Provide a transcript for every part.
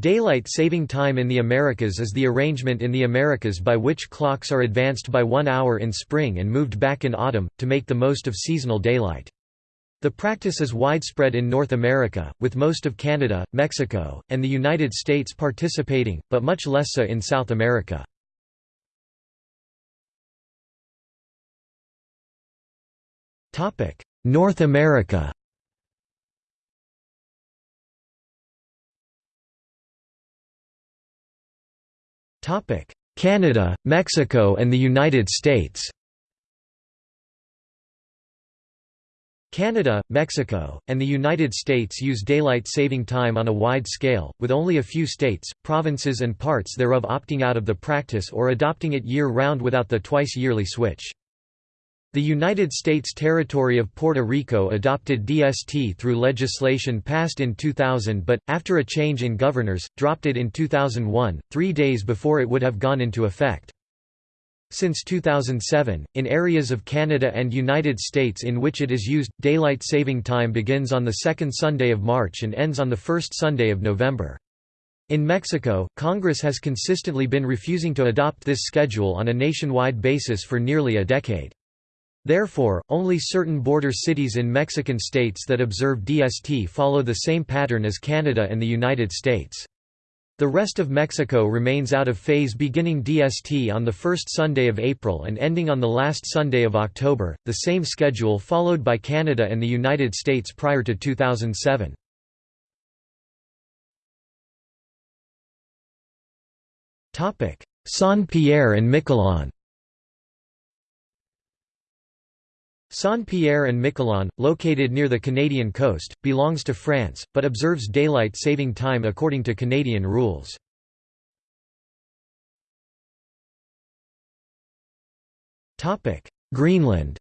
Daylight saving time in the Americas is the arrangement in the Americas by which clocks are advanced by one hour in spring and moved back in autumn, to make the most of seasonal daylight. The practice is widespread in North America, with most of Canada, Mexico, and the United States participating, but much less so in South America. North America Canada, Mexico and the United States Canada, Mexico, and the United States use daylight saving time on a wide scale, with only a few states, provinces and parts thereof opting out of the practice or adopting it year-round without the twice-yearly switch. The United States territory of Puerto Rico adopted DST through legislation passed in 2000 but, after a change in governors, dropped it in 2001, three days before it would have gone into effect. Since 2007, in areas of Canada and United States in which it is used, daylight saving time begins on the second Sunday of March and ends on the first Sunday of November. In Mexico, Congress has consistently been refusing to adopt this schedule on a nationwide basis for nearly a decade. Therefore, only certain border cities in Mexican states that observe DST follow the same pattern as Canada and the United States. The rest of Mexico remains out of phase beginning DST on the first Sunday of April and ending on the last Sunday of October, the same schedule followed by Canada and the United States prior to 2007. Saint-Pierre and Miquelon Saint-Pierre and Miquelon, located near the Canadian coast, belongs to France, but observes daylight saving time according to Canadian rules. Greenland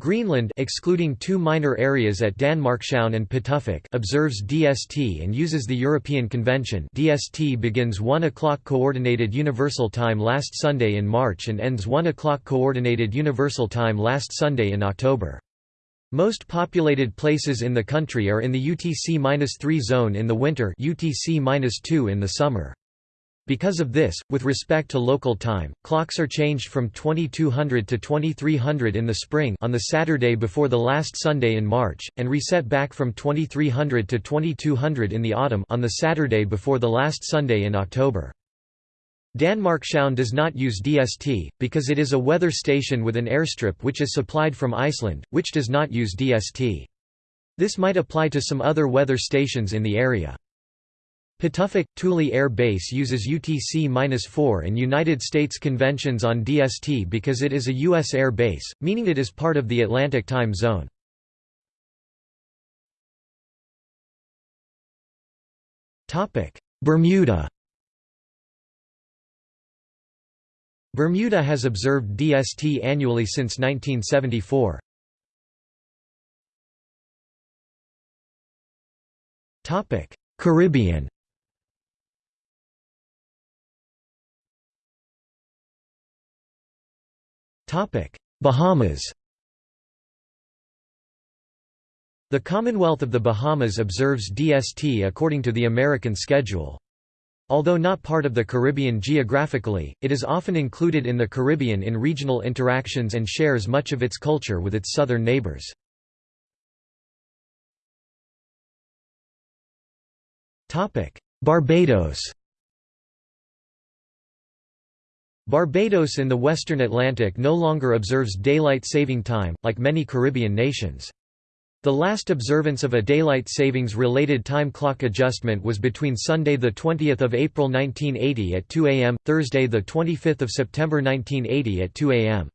Greenland excluding two minor areas at Danmarkshavn and Pituffik observes DST and uses the European Convention DST begins 1 o'clock Coordinated Universal Time last Sunday in March and ends 1 o'clock Coordinated Universal Time last Sunday in October. Most populated places in the country are in the UTC-3 zone in the winter UTC-2 in the summer. Because of this, with respect to local time, clocks are changed from 2200 to 2300 in the spring on the Saturday before the last Sunday in March, and reset back from 2300 to 2200 in the autumn on the Saturday before the last Sunday in October. Danmarkshavn does not use DST, because it is a weather station with an airstrip which is supplied from Iceland, which does not use DST. This might apply to some other weather stations in the area. Pituffik, Thule Air Base uses UTC-4 and United States conventions on DST because it is a U.S. air base, meaning it is part of the Atlantic time zone. Bermuda Bermuda has observed DST annually since 1974. Caribbean Bahamas The Commonwealth of the Bahamas observes DST according to the American schedule. Although not part of the Caribbean geographically, it is often included in the Caribbean in regional interactions and shares much of its culture with its southern neighbors. Barbados Barbados in the western Atlantic no longer observes daylight saving time, like many Caribbean nations. The last observance of a daylight savings-related time clock adjustment was between Sunday 20 April 1980 at 2 am, Thursday 25 September 1980 at 2 am.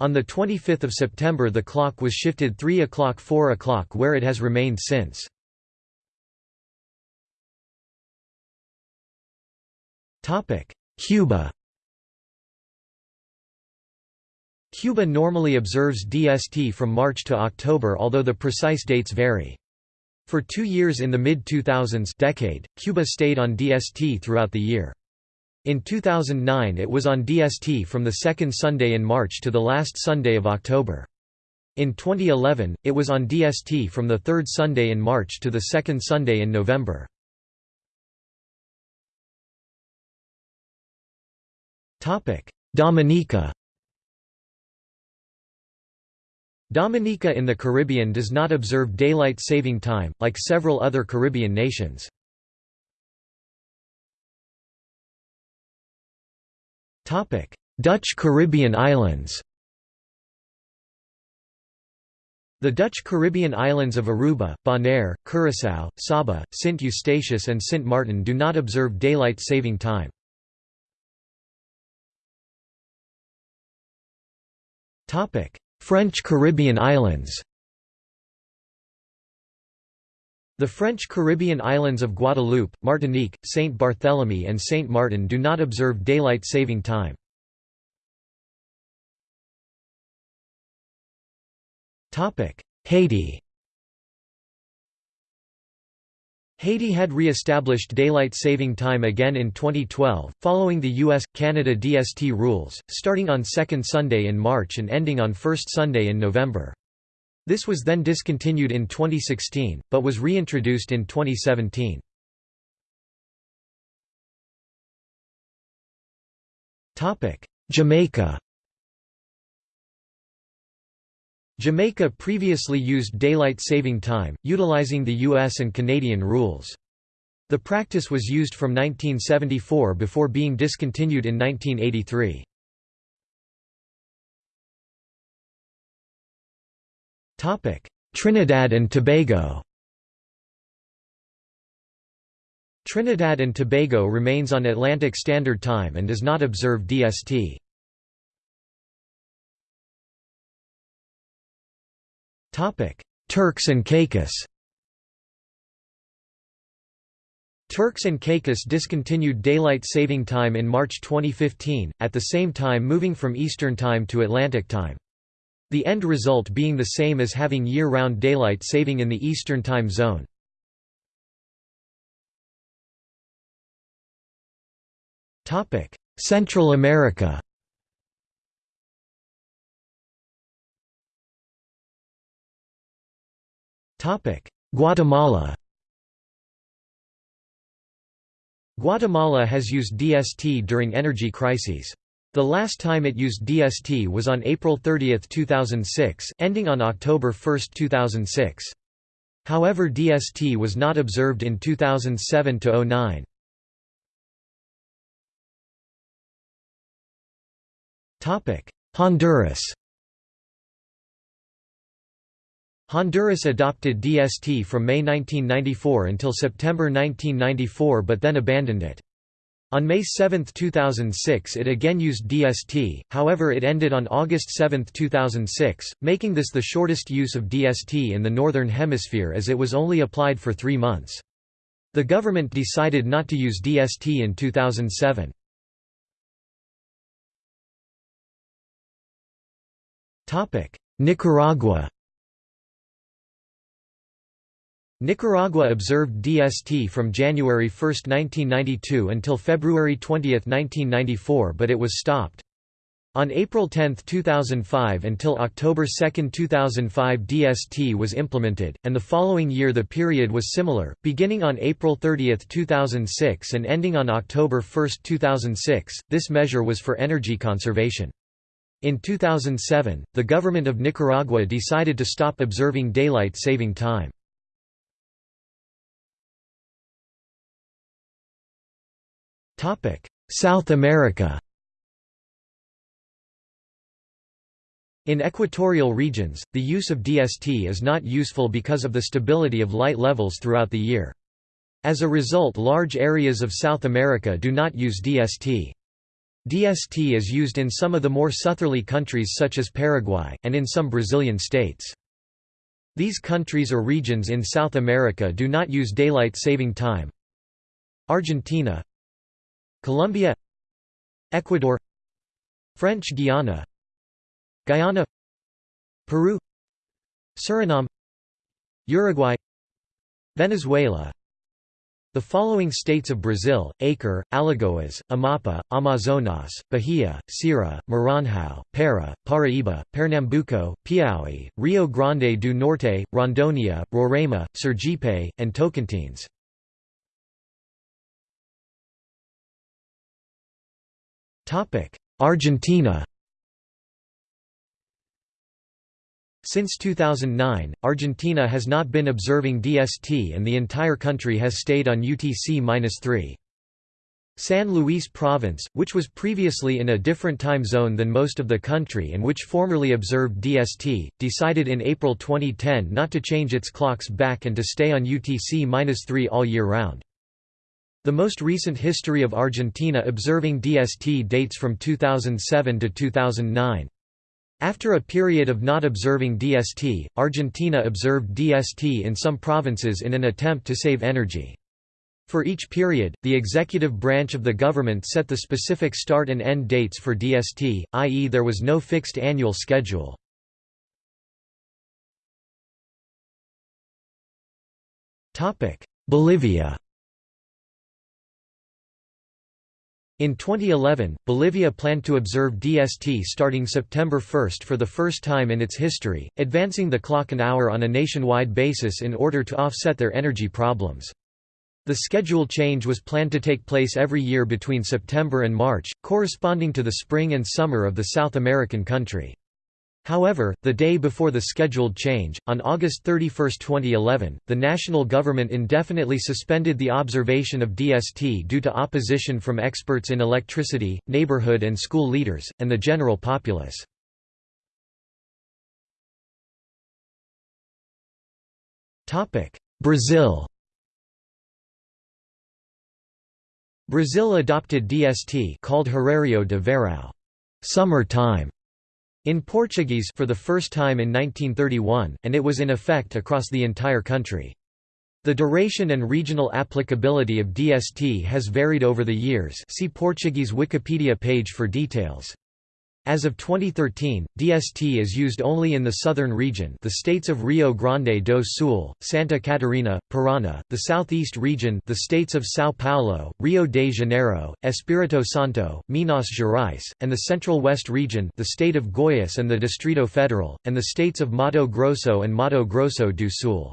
On 25 September the clock was shifted 3 o'clock 4 o'clock where it has remained since. Cuba Cuba normally observes DST from March to October although the precise dates vary. For two years in the mid-2000s decade, Cuba stayed on DST throughout the year. In 2009 it was on DST from the second Sunday in March to the last Sunday of October. In 2011, it was on DST from the third Sunday in March to the second Sunday in November. Dominica Dominica in the Caribbean does not observe daylight saving time, like several other Caribbean nations. Dutch Caribbean islands The Dutch Caribbean islands of Aruba, Bonaire, Curaçao, Saba, Sint Eustatius and Sint Martin do not observe daylight saving time. French Caribbean islands The French Caribbean islands of Guadeloupe, Martinique, Saint Barthélemy and Saint Martin do not observe daylight saving time. Haiti Haiti had re-established daylight saving time again in 2012, following the US-Canada DST rules, starting on second Sunday in March and ending on first Sunday in November. This was then discontinued in 2016, but was reintroduced in 2017. Jamaica Jamaica previously used daylight saving time, utilizing the US and Canadian rules. The practice was used from 1974 before being discontinued in 1983. Trinidad and Tobago Trinidad and Tobago remains on Atlantic Standard Time and does not observe DST. Turks and Caicos Turks and Caicos discontinued daylight saving time in March 2015, at the same time moving from Eastern Time to Atlantic Time. The end result being the same as having year-round daylight saving in the Eastern Time Zone. Central America Guatemala Guatemala has used DST during energy crises. The last time it used DST was on April 30, 2006, ending on October 1, 2006. However DST was not observed in 2007–09. Honduras Honduras adopted DST from May 1994 until September 1994 but then abandoned it. On May 7, 2006 it again used DST, however it ended on August 7, 2006, making this the shortest use of DST in the Northern Hemisphere as it was only applied for three months. The government decided not to use DST in 2007. Nicaragua Nicaragua observed DST from January 1, 1992 until February 20, 1994 but it was stopped. On April 10, 2005 until October 2, 2005 DST was implemented, and the following year the period was similar, beginning on April 30, 2006 and ending on October 1, 2006. This measure was for energy conservation. In 2007, the government of Nicaragua decided to stop observing daylight saving time. South America In equatorial regions, the use of DST is not useful because of the stability of light levels throughout the year. As a result large areas of South America do not use DST. DST is used in some of the more southerly countries such as Paraguay, and in some Brazilian states. These countries or regions in South America do not use daylight saving time. Argentina Colombia Ecuador French Guiana Guyana Peru Suriname Uruguay Venezuela The following states of Brazil, Acre, Alagoas, Amapá, Amazonas, Bahia, Ceará, Maranhão, Para, Paraíba, Pernambuco, Piauí, Rio Grande do Norte, Rondônia, Roraima, Sergipe, and Tocantins. Argentina Since 2009, Argentina has not been observing DST and the entire country has stayed on UTC-3. San Luis Province, which was previously in a different time zone than most of the country and which formerly observed DST, decided in April 2010 not to change its clocks back and to stay on UTC-3 all year round. The most recent history of Argentina observing DST dates from 2007 to 2009. After a period of not observing DST, Argentina observed DST in some provinces in an attempt to save energy. For each period, the executive branch of the government set the specific start and end dates for DST, i.e. there was no fixed annual schedule. Bolivia In 2011, Bolivia planned to observe DST starting September 1 for the first time in its history, advancing the clock an hour on a nationwide basis in order to offset their energy problems. The schedule change was planned to take place every year between September and March, corresponding to the spring and summer of the South American country. However, the day before the scheduled change, on August 31, 2011, the national government indefinitely suspended the observation of DST due to opposition from experts in electricity, neighborhood and school leaders, and the general populace. Brazil Brazil adopted DST called Horário de Verão summer time", in Portuguese for the first time in 1931, and it was in effect across the entire country. The duration and regional applicability of DST has varied over the years see Portuguese Wikipedia page for details. As of 2013, DST is used only in the southern region the states of Rio Grande do Sul, Santa Catarina, Paraná, the southeast region the states of São Paulo, Rio de Janeiro, Espírito Santo, Minas Gerais, and the central west region the state of Goiás and the Distrito Federal, and the states of Mato Grosso and Mato Grosso do Sul.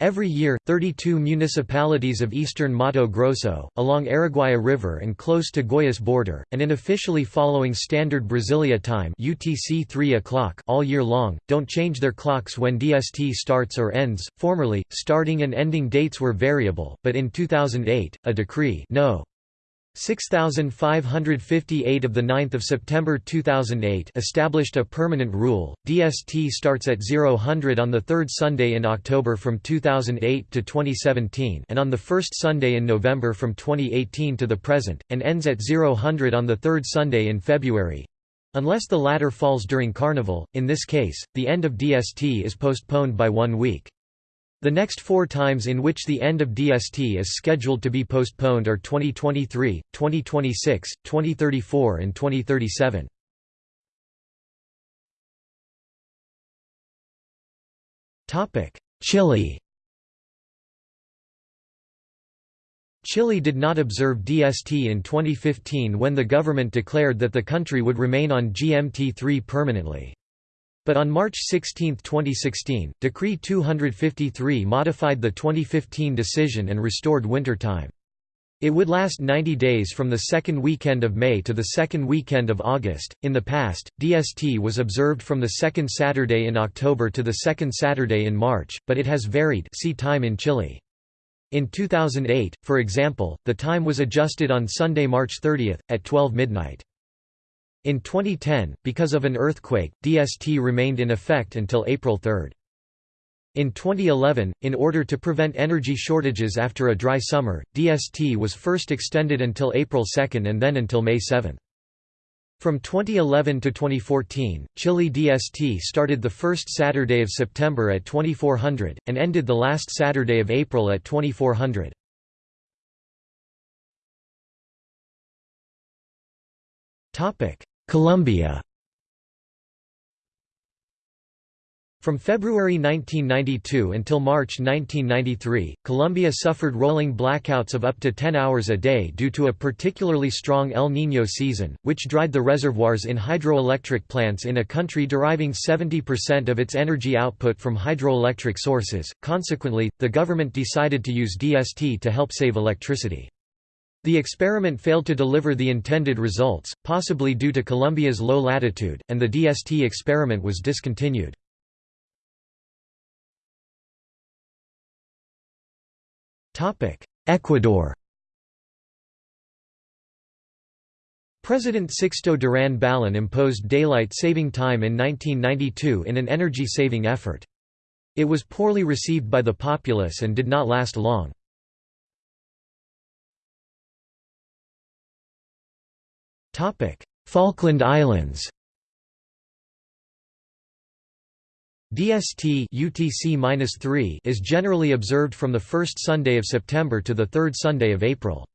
Every year, 32 municipalities of eastern Mato Grosso, along Araguaia River and close to Goiás border, and in officially following Standard Brasilia time UTC 3 o'clock all year long, don't change their clocks when DST starts or ends. Formerly, starting and ending dates were variable, but in 2008, a decree no. 6558 of the 9 September 2008 established a permanent rule, DST starts at 0000 on the third Sunday in October from 2008 to 2017 and on the first Sunday in November from 2018 to the present, and ends at 0000 on the third Sunday in February. Unless the latter falls during Carnival, in this case, the end of DST is postponed by one week. The next four times in which the end of DST is scheduled to be postponed are 2023, 2026, 2034 and 2037. Chile Chile did not observe DST in 2015 when the government declared that the country would remain on GMT3 permanently. But on March 16, 2016, Decree 253 modified the 2015 decision and restored winter time. It would last 90 days from the second weekend of May to the second weekend of August. In the past, DST was observed from the second Saturday in October to the second Saturday in March, but it has varied see time in Chile. In 2008, for example, the time was adjusted on Sunday, March 30, at 12 midnight. In 2010, because of an earthquake, DST remained in effect until April 3. In 2011, in order to prevent energy shortages after a dry summer, DST was first extended until April 2 and then until May 7. From 2011 to 2014, Chile DST started the first Saturday of September at 2400, and ended the last Saturday of April at 2400. Colombia From February 1992 until March 1993, Colombia suffered rolling blackouts of up to 10 hours a day due to a particularly strong El Niño season, which dried the reservoirs in hydroelectric plants in a country deriving 70% of its energy output from hydroelectric sources. Consequently, the government decided to use DST to help save electricity. The experiment failed to deliver the intended results, possibly due to Colombia's low latitude, and the DST experiment was discontinued. Ecuador President Sixto Durán Ballén imposed daylight saving time in 1992 in an energy-saving effort. It was poorly received by the populace and did not last long. Falkland Islands DST UTC is generally observed from the first Sunday of September to the third Sunday of April.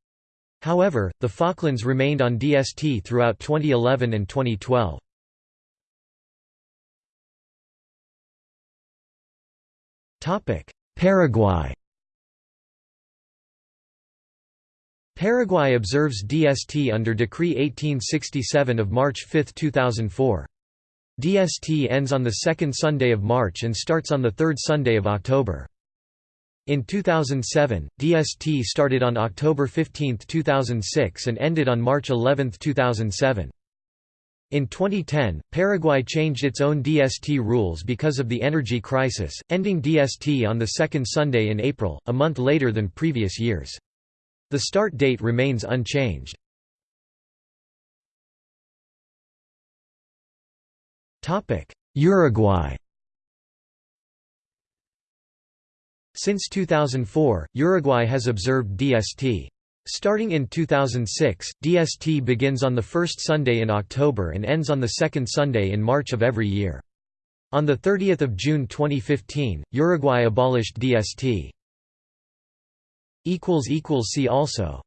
However, the Falklands remained on DST throughout 2011 and 2012. Paraguay Paraguay observes DST under Decree 1867 of March 5, 2004. DST ends on the second Sunday of March and starts on the third Sunday of October. In 2007, DST started on October 15, 2006 and ended on March 11, 2007. In 2010, Paraguay changed its own DST rules because of the energy crisis, ending DST on the second Sunday in April, a month later than previous years. The start date remains unchanged. Uruguay Since 2004, Uruguay has observed DST. Starting in 2006, DST begins on the first Sunday in October and ends on the second Sunday in March of every year. On 30 June 2015, Uruguay abolished DST. See also